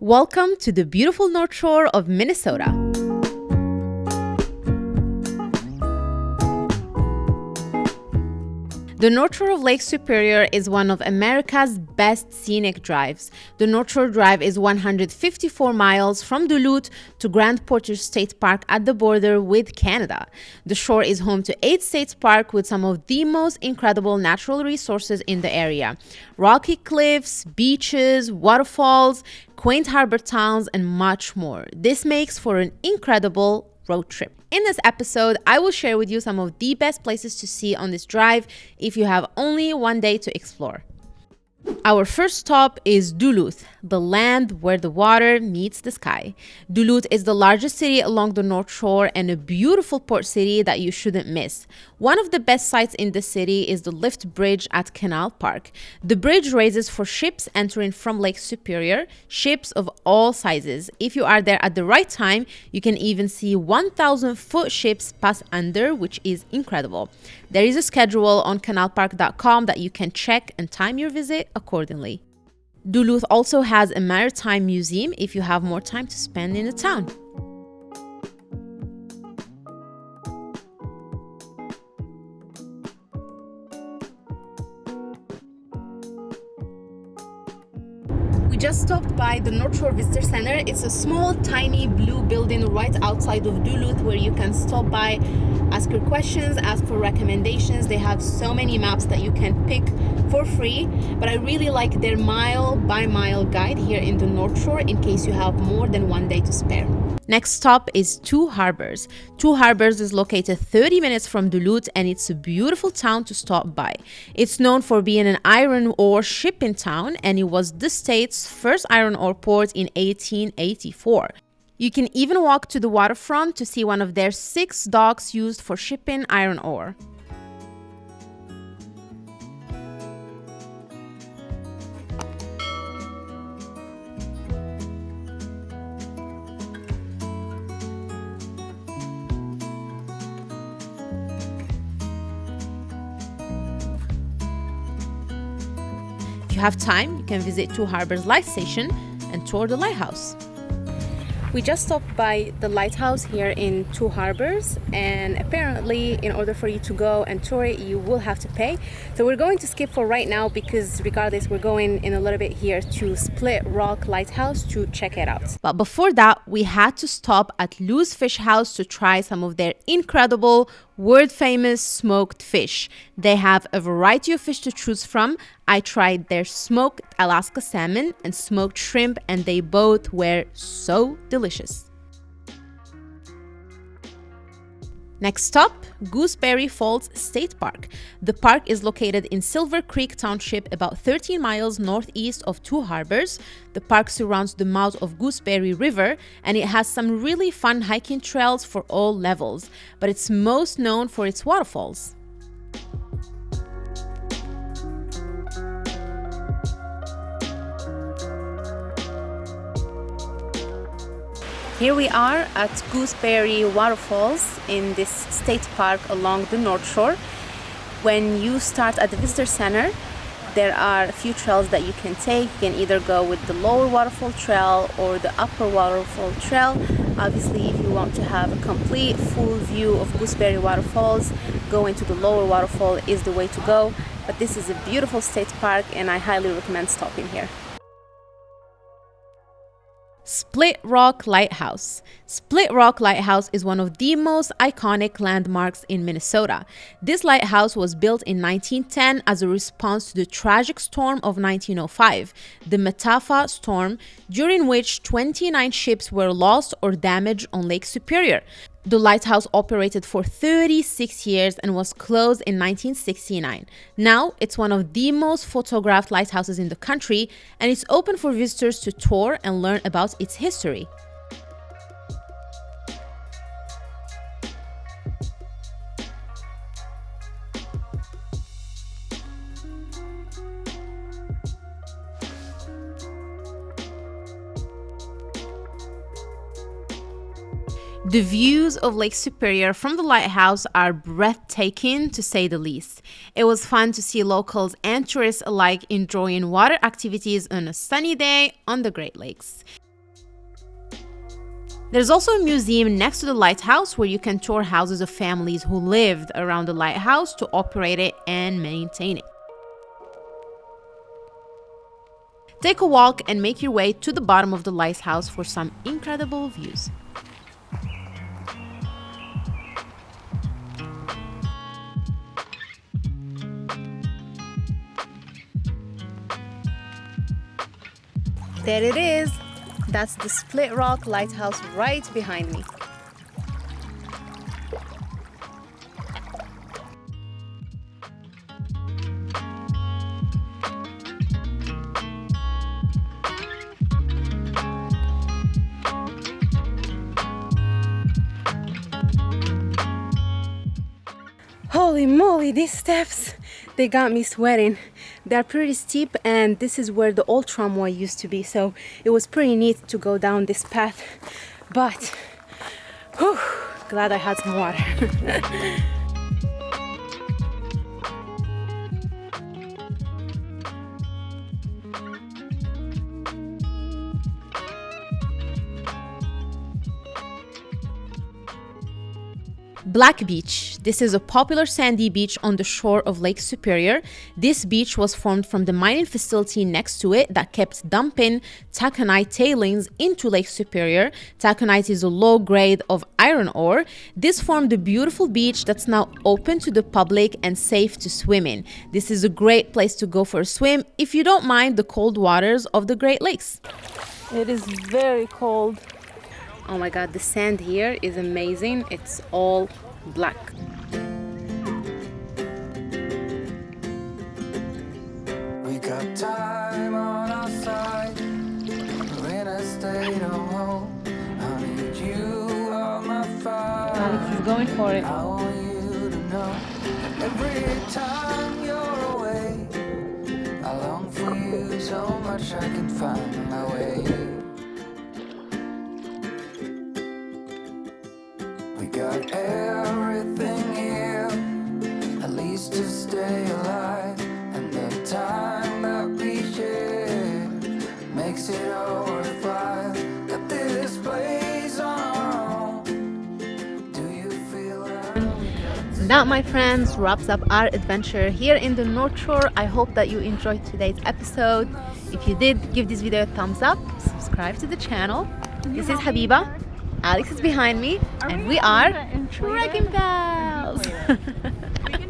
Welcome to the beautiful North Shore of Minnesota. The North Shore of Lake Superior is one of America's best scenic drives. The North Shore Drive is 154 miles from Duluth to Grand Portage State Park at the border with Canada. The shore is home to eight state parks with some of the most incredible natural resources in the area. Rocky cliffs, beaches, waterfalls, quaint harbor towns, and much more. This makes for an incredible road trip. In this episode, I will share with you some of the best places to see on this drive if you have only one day to explore. Our first stop is Duluth, the land where the water meets the sky. Duluth is the largest city along the North Shore and a beautiful port city that you shouldn't miss. One of the best sights in the city is the lift bridge at Canal Park. The bridge raises for ships entering from Lake Superior, ships of all sizes. If you are there at the right time, you can even see 1,000 foot ships pass under, which is incredible. There is a schedule on canalpark.com that you can check and time your visit accordingly. Duluth also has a maritime museum if you have more time to spend in the town. We just stopped by the North Shore Visitor Center. It's a small, tiny blue building right outside of Duluth where you can stop by, ask your questions, ask for recommendations. They have so many maps that you can pick for free. But I really like their mile by mile guide here in the North Shore in case you have more than one day to spare. Next stop is Two Harbors. Two Harbors is located 30 minutes from Duluth and it's a beautiful town to stop by. It's known for being an iron ore shipping town and it was the state's first iron ore port in 1884. You can even walk to the waterfront to see one of their six docks used for shipping iron ore. You have time, you can visit Two Harbors Light Station and tour the lighthouse. We just stopped by the lighthouse here in Two Harbors and apparently in order for you to go and tour it you will have to pay. So we're going to skip for right now because regardless we're going in a little bit here to Split Rock Lighthouse to check it out. But before that we had to stop at Lou's Fish House to try some of their incredible world famous smoked fish. They have a variety of fish to choose from. I tried their smoked Alaska salmon and smoked shrimp, and they both were so delicious. Next stop, Gooseberry Falls State Park. The park is located in Silver Creek Township, about 13 miles northeast of Two Harbors. The park surrounds the mouth of Gooseberry River and it has some really fun hiking trails for all levels, but it's most known for its waterfalls. Here we are at Gooseberry Waterfalls in this state park along the North Shore. When you start at the visitor center, there are a few trails that you can take. You can either go with the lower waterfall trail or the upper waterfall trail. Obviously, if you want to have a complete full view of Gooseberry Waterfalls, going to the lower waterfall is the way to go. But this is a beautiful state park and I highly recommend stopping here. Split Rock Lighthouse. Split Rock Lighthouse is one of the most iconic landmarks in Minnesota. This lighthouse was built in 1910 as a response to the tragic storm of 1905, the Mataafa storm, during which 29 ships were lost or damaged on Lake Superior. The lighthouse operated for 36 years and was closed in 1969. Now, it's one of the most photographed lighthouses in the country and it's open for visitors to tour and learn about its history. The views of Lake Superior from the lighthouse are breathtaking to say the least. It was fun to see locals and tourists alike enjoying water activities on a sunny day on the Great Lakes. There's also a museum next to the lighthouse where you can tour houses of families who lived around the lighthouse to operate it and maintain it. Take a walk and make your way to the bottom of the lighthouse for some incredible views. There it is. That's the Split Rock Lighthouse right behind me. Holy moly, these steps, they got me sweating. They're pretty steep and this is where the old tramway used to be. So it was pretty neat to go down this path. But, whew, glad I had some water. Black Beach. This is a popular sandy beach on the shore of Lake Superior. This beach was formed from the mining facility next to it that kept dumping taconite tailings into Lake Superior. Taconite is a low grade of iron ore. This formed a beautiful beach that's now open to the public and safe to swim in. This is a great place to go for a swim if you don't mind the cold waters of the Great Lakes. It is very cold. Oh my god, the sand here is amazing. It's all black. We got time on our side. We're in a state of home. I need you on my fire. Is going for it. I want you to know every that? That, my friends, wraps up our adventure here in the North Shore. I hope that you enjoyed today's episode. If you did, give this video a thumbs up, subscribe to the channel. This is Habiba. Alex is behind me, and we are Wrecking Pals.